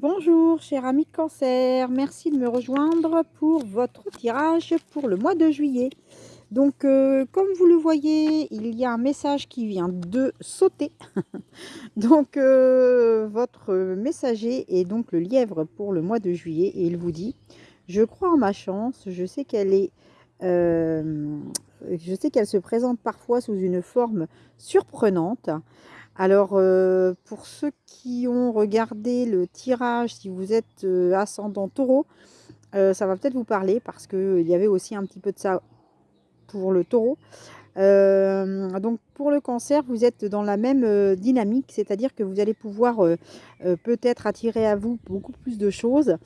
Bonjour, cher ami cancer, merci de me rejoindre pour votre tirage pour le mois de juillet. Donc, euh, comme vous le voyez, il y a un message qui vient de sauter. donc, euh, votre messager est donc le lièvre pour le mois de juillet et il vous dit « Je crois en ma chance, je sais qu'elle est... Euh, je sais qu'elle se présente parfois sous une forme surprenante. Alors, euh, pour ceux qui ont regardé le tirage, si vous êtes euh, ascendant taureau, euh, ça va peut-être vous parler parce qu'il y avait aussi un petit peu de ça pour le taureau. donc, pour le cancer, vous êtes dans la même dynamique, c'est-à-dire que vous allez pouvoir peut-être attirer à vous beaucoup plus de choses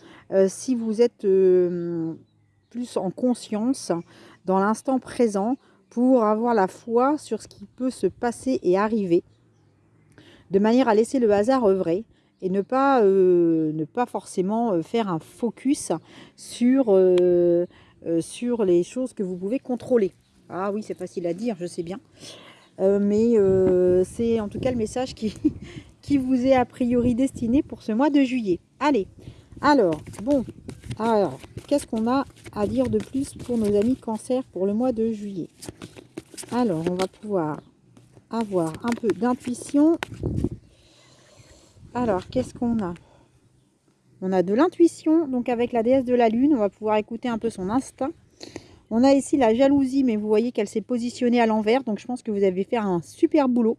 si vous êtes plus en conscience dans l'instant présent pour avoir la foi sur ce qui peut se passer et arriver de manière à laisser le hasard œuvrer et ne pas, euh, ne pas forcément euh, faire un focus sur, euh, sur les choses que vous pouvez contrôler. Ah oui, c'est facile à dire, je sais bien. mais c'est en tout cas le message qui, qui vous est a priori destiné pour ce mois de juillet. Allez, alors, bon, alors, qu'est-ce qu'on a à dire de plus pour nos amis cancer pour le mois de juillet? Alors, on va pouvoir avoir un peu d'intuition. Alors, qu'est-ce qu'on a? On a de l'intuition, donc avec la déesse de la lune, on va pouvoir écouter un peu son instinct. On a ici la jalousie, mais vous voyez qu'elle s'est positionnée à l'envers, donc je pense que vous avez fait un super boulot.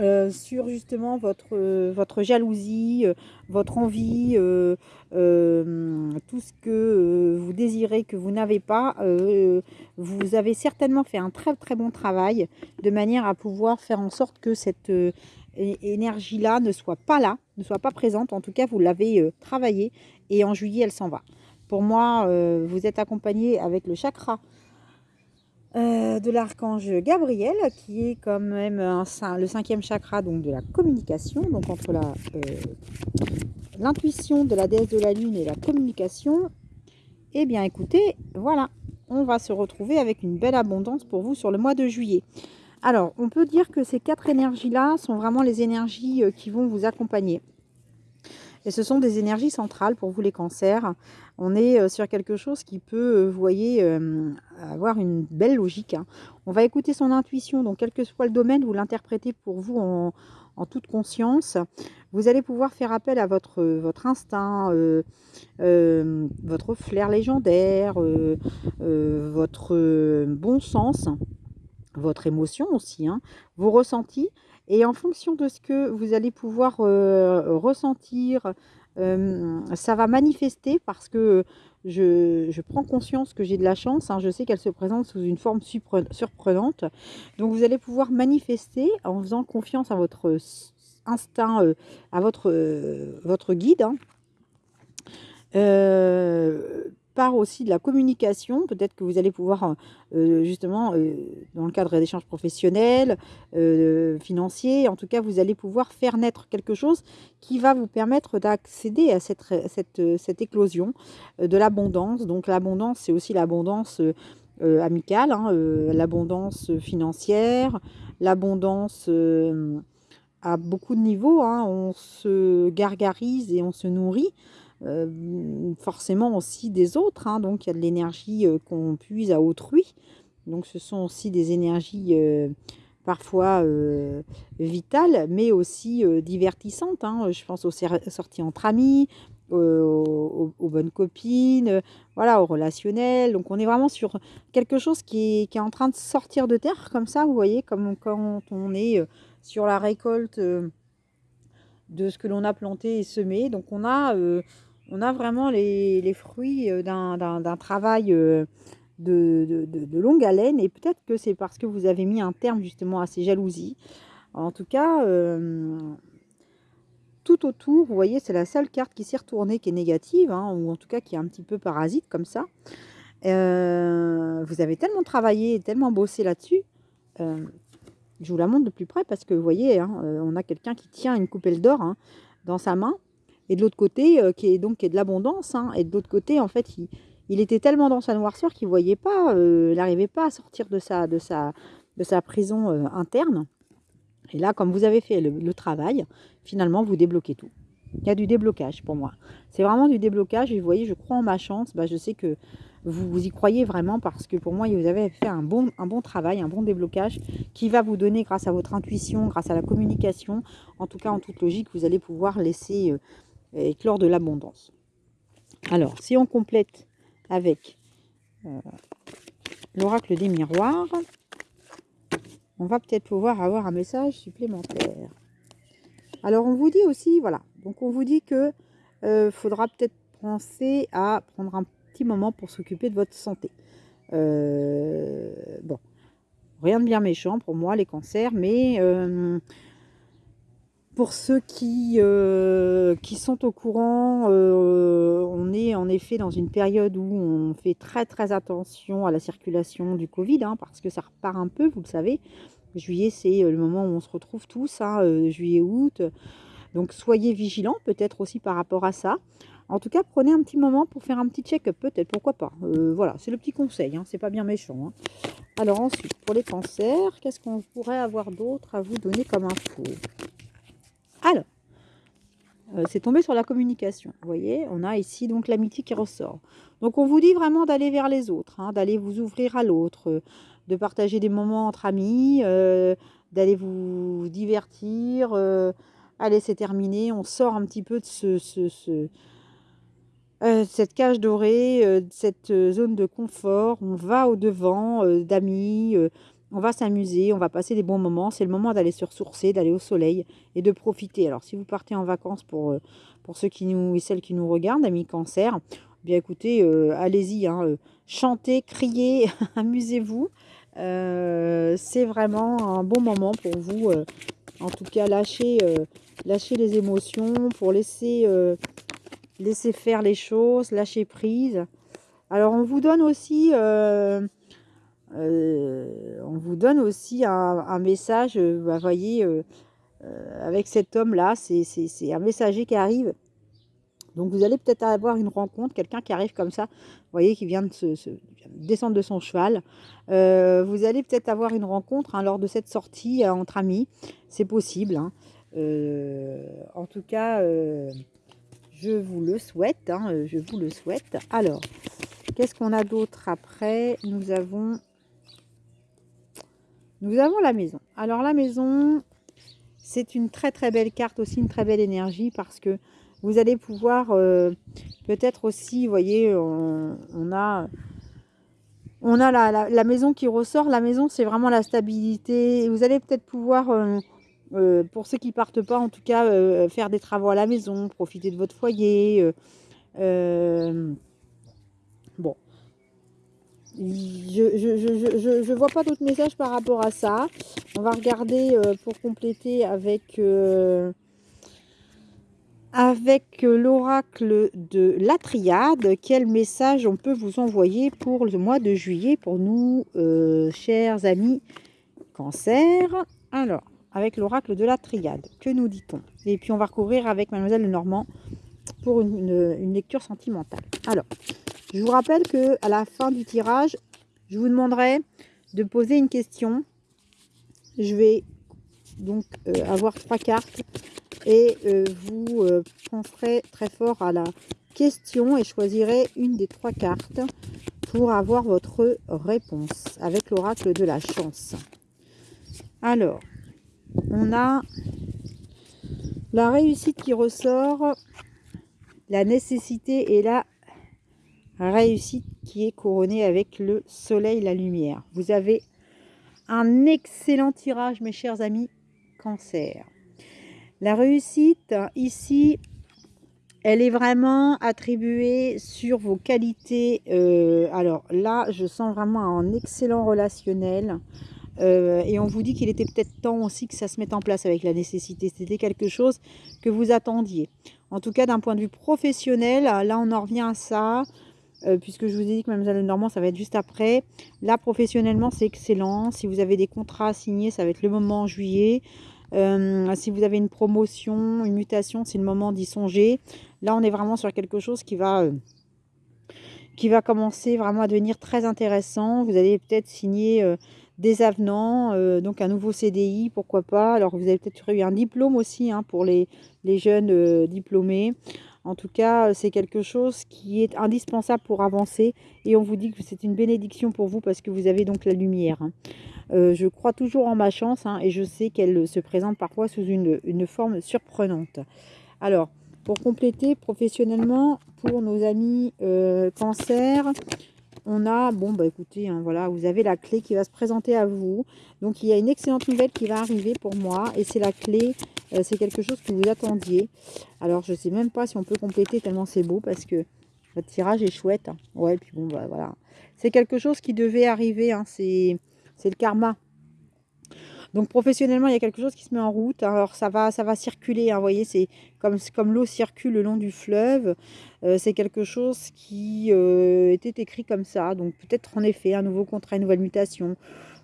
Euh, sur justement votre, euh, votre jalousie, euh, votre envie, tout ce que vous désirez que vous n'avez pas, vous avez certainement fait un très très bon travail de manière à pouvoir faire en sorte que cette énergie-là ne soit pas là, ne soit pas présente. En tout cas, vous l'avez travaillé et en juillet, elle s'en va. Pour moi, vous êtes accompagné avec le chakra euh, de l'archange Gabriel, qui est quand même le cinquième chakra donc de la communication, donc entre euh, l'intuition de la déesse de la lune et la communication. Eh bien écoutez, voilà, on va se retrouver avec une belle abondance pour vous sur le mois de juillet. Alors, on peut dire que ces quatre énergies-là sont vraiment les énergies euh, qui vont vous accompagner. Et ce sont des énergies centrales pour vous les cancers. On est euh, sur quelque chose qui peut, euh, vous voyez, euh, avoir une belle logique. Hein. On va écouter son intuition, donc quel que soit le domaine, vous l'interprétez pour vous en, toute conscience. Vous allez pouvoir faire appel à votre, votre instinct, votre flair légendaire, votre bon sens, votre émotion aussi, hein, vos ressentis. Et en fonction de ce que vous allez pouvoir euh, ressentir, euh, ça va manifester parce que je, prends conscience que j'ai de la chance. Hein. je sais qu'elle se présente sous une forme surprenante. Donc vous allez pouvoir manifester en faisant confiance à votre instinct, euh, à votre, votre guide. Hein part aussi de la communication. Peut-être que vous allez pouvoir, euh, euh, justement, euh, dans le cadre d'échanges professionnels, financiers, en tout cas, vous allez pouvoir faire naître quelque chose qui va vous permettre d'accéder à cette, cette, éclosion de l'abondance. Donc l'abondance, c'est aussi l'abondance amicale, hein, l'abondance financière, l'abondance à beaucoup de niveaux. Hein. On se gargarise et on se nourrit. Euh, forcément aussi des autres. Hein. donc il y a de l'énergie euh, qu'on puise à autrui. Donc ce sont aussi des énergies euh, parfois vitales, mais aussi divertissantes. Hein. Je pense aux sorties entre amis, aux, bonnes copines, voilà, au relationnel. Donc on est vraiment sur quelque chose qui est, qui est, en train de sortir de terre comme ça, vous voyez, comme quand on est sur la récolte de ce que l'on a planté et semé. Donc on a on a vraiment les, fruits euh, d'un travail euh, de, longue haleine. Et peut-être que c'est parce que vous avez mis un terme justement à ces jalousies. En tout cas, euh, tout autour, vous voyez, c'est la seule carte qui s'est retournée qui est négative, hein, ou en tout cas qui est un petit peu parasite comme ça. vous avez tellement travaillé, tellement bossé là-dessus. je vous la montre de plus près parce que vous voyez, hein, on a quelqu'un qui tient une coupelle d'or hein, dans sa main et de l'autre côté, euh, qui est donc qui est de l'abondance, hein, et de l'autre côté, en fait, il, était tellement dans sa noirceur qu'il voyait pas, euh, il n'arrivait pas à sortir de sa, de sa, de sa prison euh, interne. Et là, comme vous avez fait le, travail, finalement, vous débloquez tout. Il y a du déblocage pour moi. C'est vraiment du déblocage. Et vous voyez, je crois en ma chance. Bah, je sais que vous, vous, y croyez vraiment parce que pour moi, vous avez fait un bon, un bon travail, un bon déblocage qui va vous donner, grâce à votre intuition, grâce à la communication, en tout cas en toute logique, vous allez pouvoir laisser euh, éclore de l'abondance. Alors, si on complète avec euh, l'oracle des miroirs, on va peut-être pouvoir avoir un message supplémentaire. Alors, on vous dit aussi, voilà, donc on vous dit que euh, faudra peut-être penser à prendre un petit moment pour s'occuper de votre santé. Euh, bon, rien de bien méchant pour moi, les cancers, mais pour ceux qui, euh, qui sont au courant, on est en effet dans une période où on fait très très attention à la circulation du Covid, hein, parce que ça repart un peu, vous le savez. Juillet, c'est le moment où on se retrouve tous, hein, juillet-août. Donc soyez vigilants peut-être aussi par rapport à ça. En tout cas, prenez un petit moment pour faire un petit check-up, peut-être, pourquoi pas. Euh, voilà, c'est le petit conseil, hein, c'est pas bien méchant. Alors ensuite, pour les cancers, qu'est-ce qu'on pourrait avoir d'autre à vous donner comme info? Euh, c'est tombé sur la communication. Vous voyez, on a ici donc l'amitié qui ressort. Donc on vous dit vraiment d'aller vers les autres, hein, d'aller vous ouvrir à l'autre, euh, de partager des moments entre amis, d'aller vous divertir. allez, c'est terminé, on sort un petit peu de ce, ce euh, cette cage dorée, euh, cette euh, zone de confort. On va au-devant d'amis, on va s'amuser, on va passer des bons moments. C'est le moment d'aller se ressourcer, d'aller au soleil et de profiter. Alors, si vous partez en vacances pour, pour ceux qui nous, et celles qui nous regardent, amis cancer, bien écoutez, allez-y, hein, chantez, criez, amusez-vous. c'est vraiment un bon moment pour vous. en tout cas, lâchez, lâchez les émotions pour laisser laisser faire les choses, lâcher prise. Alors on vous donne aussi, euh, euh, on vous donne aussi un, message, vous euh, bah, voyez, avec cet homme-là, c'est un messager qui arrive. Donc vous allez peut-être avoir une rencontre, quelqu'un qui arrive comme ça, vous voyez, qui vient de, descendre de son cheval. vous allez peut-être avoir une rencontre hein, lors de cette sortie entre amis, c'est possible. Hein. en tout cas, je vous le souhaite, hein, euh, je vous le souhaite. Alors, qu'est-ce qu'on a d'autre après? Nous avons... Nous avons la maison. Alors la maison, c'est une très très belle carte aussi, une très belle énergie parce que vous allez pouvoir euh, peut-être aussi, vous voyez, on, a, on a la, la, maison qui ressort. La maison, c'est vraiment la stabilité. Vous allez peut-être pouvoir euh, euh, pour ceux qui partent pas, en tout cas, faire des travaux à la maison, profiter de votre foyer. Bon. Je ne vois pas d'autres messages par rapport à ça. On va regarder pour compléter avec, avec l'oracle de la triade. Quel message on peut vous envoyer pour le mois de juillet pour nous, chers amis cancer Alors, avec l'oracle de la triade. Que nous dit-on? Et puis on va recouvrir avec Mademoiselle Normand pour une, lecture sentimentale. Alors, je vous rappelle que à la fin du tirage, je vous demanderai de poser une question. Je vais donc euh, avoir trois cartes et euh, vous euh, penserez très fort à la question et choisirez une des trois cartes pour avoir votre réponse avec l'oracle de la chance. Alors, on a la réussite qui ressort, la nécessité et la réussite qui est couronnée avec le soleil, la lumière. Vous avez un excellent tirage, mes chers amis, cancer. La réussite, ici, elle est vraiment attribuée sur vos qualités. Euh, alors là, je sens vraiment un excellent relationnel. Euh, et on vous dit qu'il était peut-être temps aussi que ça se mette en place avec la nécessité. C'était quelque chose que vous attendiez. En tout cas, d'un point de vue professionnel, là, on en revient à ça. Euh, puisque je vous ai dit que Mademoiselle Normand, ça va être juste après. Là, professionnellement, c'est excellent. Si vous avez des contrats à signer, ça va être le moment en juillet. Euh, si vous avez une promotion, une mutation, c'est le moment d'y songer. Là, on est vraiment sur quelque chose qui va qui va commencer vraiment à devenir très intéressant. Vous allez peut-être signer euh, des avenants, donc un nouveau CDI, pourquoi pas. Alors vous avez peut-être eu un diplôme aussi hein, pour les, jeunes diplômés. En tout cas, c'est quelque chose qui est indispensable pour avancer et on vous dit que c'est une bénédiction pour vous parce que vous avez donc la lumière. Hein. Euh, je crois toujours en ma chance hein, et je sais qu'elle se présente parfois sous une, forme surprenante. Alors, pour compléter professionnellement, pour nos amis euh, cancer, on a, bon bah écoutez, hein, voilà, vous avez la clé qui va se présenter à vous. Donc il y a une excellente nouvelle qui va arriver pour moi et c'est la clé, euh, c'est quelque chose que vous attendiez. Alors je sais même pas si on peut compléter tellement c'est beau parce que votre tirage est chouette. Hein. Ouais, puis bon bah voilà. C'est quelque chose qui devait arriver, hein, c'est le karma. Donc professionnellement, il y a quelque chose qui se met en route. Alors ça va, ça va circuler. Hein, vous voyez, c'est comme, l'eau circule le long du fleuve. Euh, c'est quelque chose qui euh, était écrit comme ça. Donc peut-être en effet un nouveau contrat, une nouvelle mutation.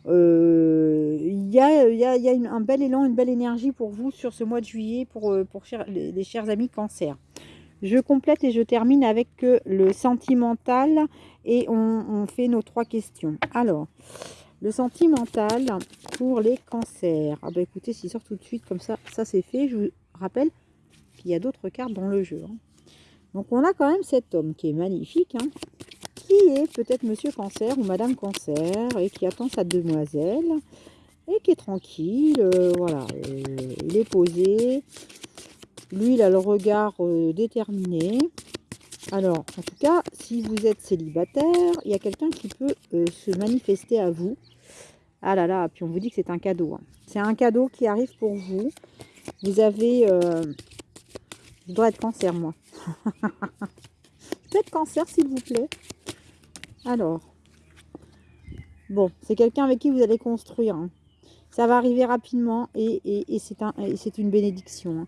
Euh, il y a, y un bel élan, une belle énergie pour vous sur ce mois de juillet, pour, les, chers amis cancer. Je complète et je termine avec le sentimental et on fait nos trois questions. Alors, le sentimental pour les cancers. Ah bah écoutez, s'il sort tout de suite comme ça, ça c'est fait. Je vous rappelle qu'il y a d'autres cartes dans le jeu. Hein. Donc on a quand même cet homme qui est magnifique, hein, qui est peut-être Monsieur Cancer ou Madame Cancer et qui attend sa demoiselle et qui est tranquille. Euh, voilà, euh, il est posé. Lui, il a le regard euh, déterminé. Alors, en tout cas, si vous êtes célibataire, il y a quelqu'un qui peut se manifester à vous. Ah là là, puis on vous dit que c'est un cadeau. Hein. C'est un cadeau qui arrive pour vous. Vous avez... Euh, je dois être cancer, moi. Peut-être cancer, s'il vous plaît. Alors. Bon, c'est quelqu'un avec qui vous allez construire. Hein. Ça va arriver rapidement et, c'est une bénédiction. Hein.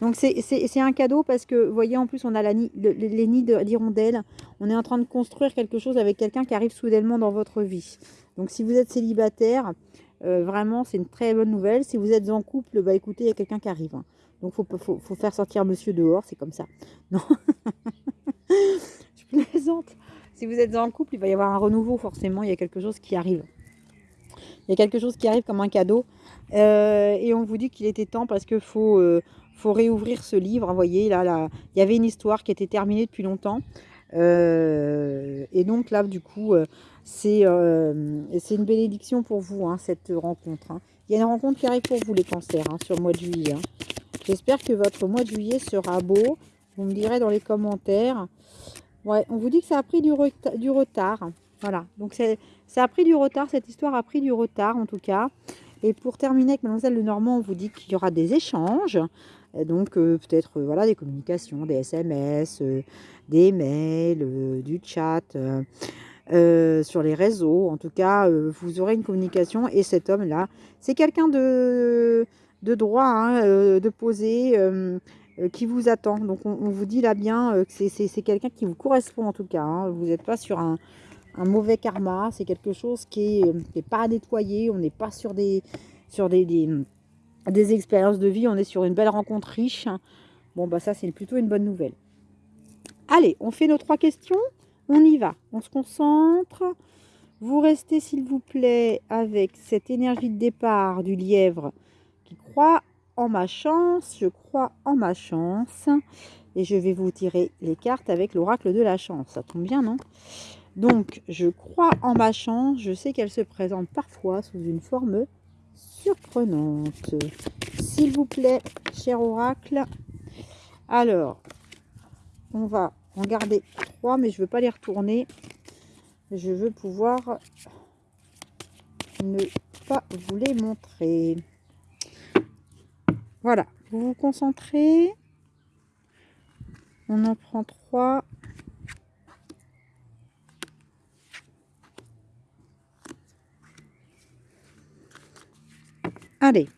Donc c'est un cadeau parce que, vous voyez, en plus, on a les nids d'hirondelles. On est en train de construire quelque chose avec quelqu'un qui arrive soudainement dans votre vie. Donc si vous êtes célibataire, euh, vraiment, c'est une très bonne nouvelle. Si vous êtes en couple, bah écoutez, il y a quelqu'un qui arrive. Hein. Donc faut, faut, faire sortir monsieur dehors, c'est comme ça. Non, je plaisante. Si vous êtes en couple, il va y avoir un renouveau, forcément, il y a quelque chose qui arrive. Il y a quelque chose qui arrive comme un cadeau. Euh, et on vous dit qu'il était temps parce qu'il faut, euh, faut réouvrir ce livre. Vous voyez, là, là, il y avait une histoire qui était terminée depuis longtemps. et donc là, du coup, euh, c'est une bénédiction pour vous, hein, cette rencontre. Hein. Il y a une rencontre qui arrive pour vous, les cancers, hein, sur le mois de juillet. J'espère que votre mois de juillet sera beau. Vous me direz dans les commentaires. Ouais, on vous dit que ça a pris du retard. Voilà, donc ça a pris du retard, cette histoire a pris du retard en tout cas. Et pour terminer avec Mademoiselle Lenormand, on vous dit qu'il y aura des échanges. donc euh, peut-être euh, voilà des communications, des SMS, des mails, du chat. Euh, sur les réseaux. En tout cas, euh, vous aurez une communication. Et cet homme-là, c'est quelqu'un de, droit, hein, euh, de posé, qui vous attend. Donc, on, vous dit là bien que c'est quelqu'un qui vous correspond en tout cas. Hein. Vous n'êtes pas sur un, mauvais karma. C'est quelque chose qui n'est pas à nettoyer. On n'est pas sur des, sur expériences de vie. On est sur une belle rencontre riche. Bon, bah ça, c'est plutôt une bonne nouvelle. Allez, on fait nos trois questions. On y va, on se concentre. Vous restez, s'il vous plaît, avec cette énergie de départ du lièvre qui croit en ma chance. Je crois en ma chance. Et je vais vous tirer les cartes avec l'oracle de la chance. Ça tombe bien, non? Donc, je crois en ma chance. Je sais qu'elle se présente parfois sous une forme surprenante. S'il vous plaît, cher oracle. Alors, on va en garder trois, mais je ne veux pas les retourner. Je veux pouvoir ne pas vous les montrer. Voilà, vous vous concentrez. On en prend trois. Allez,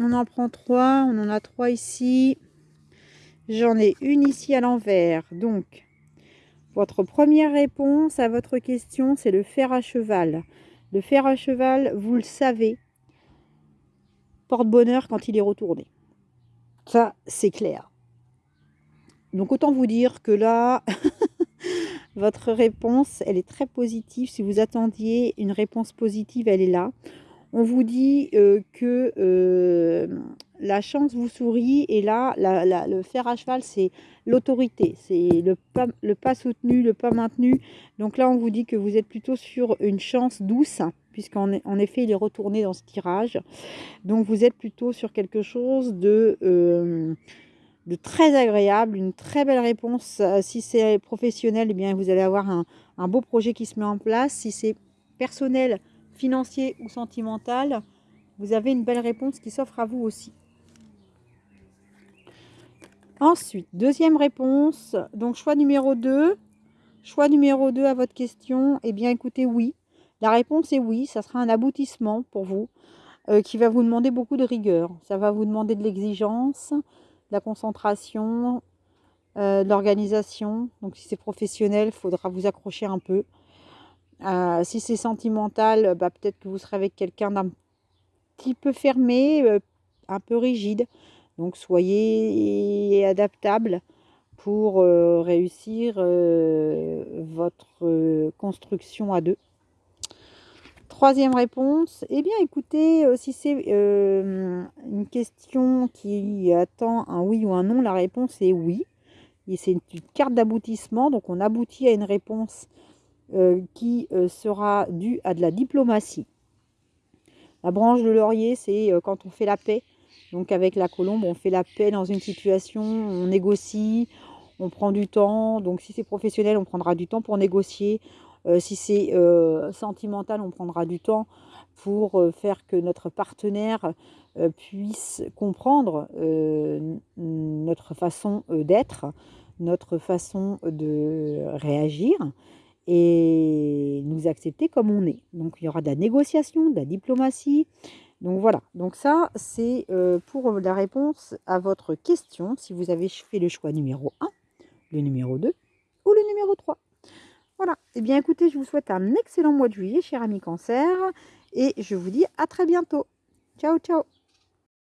on en prend trois. On en a trois ici. J'en ai une ici à l'envers. Donc, votre première réponse à votre question, c'est le fer à cheval. Le fer à cheval, vous le savez, porte bonheur quand il est retourné. Ça, c'est clair. Donc, autant vous dire que là, Votre réponse, elle est très positive. Si vous attendiez une réponse positive, elle est là. On vous dit euh, que euh, la chance vous sourit et là, le fer à cheval, c'est l'autorité. C'est le pas, soutenu, le pas maintenu. Donc là, on vous dit que vous êtes plutôt sur une chance douce puisqu'en en effet, il est retourné dans ce tirage. Donc vous êtes plutôt sur quelque chose de... Euh, très agréable, une très belle réponse. Si c'est professionnel, eh bien, vous allez avoir un, beau projet qui se met en place. Si c'est personnel, financier ou sentimental, vous avez une belle réponse qui s'offre à vous aussi. Ensuite, deuxième réponse, donc choix numéro 2. Choix numéro 2 à votre question, eh bien écoutez, oui. La réponse est oui, ça sera un aboutissement pour vous euh, qui va vous demander beaucoup de rigueur. Ça va vous demander de l'exigence, de la concentration, euh, de l'organisation. Donc si c'est professionnel, il faudra vous accrocher un peu. Euh, si c'est sentimental, bah, peut-être que vous serez avec quelqu'un d'un petit peu fermé, euh, un peu rigide. Donc soyez adaptable pour euh, réussir votre construction à deux. Troisième réponse, eh bien écoutez, si c'est une question qui attend un oui ou un non, la réponse est oui. C'est une carte d'aboutissement, donc on aboutit à une réponse euh, qui euh, sera due à de la diplomatie. La branche de laurier, c'est euh, quand on fait la paix. Donc avec la colombe, on fait la paix dans une situation, on négocie, on prend du temps. Donc si c'est professionnel, on prendra du temps pour négocier. si c'est sentimental, on prendra du temps pour faire que notre partenaire puisse comprendre notre façon d'être, notre façon de réagir et nous accepter comme on est. Donc il y aura de la négociation, de la diplomatie. Donc voilà, donc ça c'est euh, pour la réponse à votre question, si vous avez fait le choix numéro 1, le numéro 2 ou le numéro 3. Voilà, et eh bien écoutez, je vous souhaite un excellent mois de juillet, cher ami cancer, et je vous dis à très bientôt. Ciao, ciao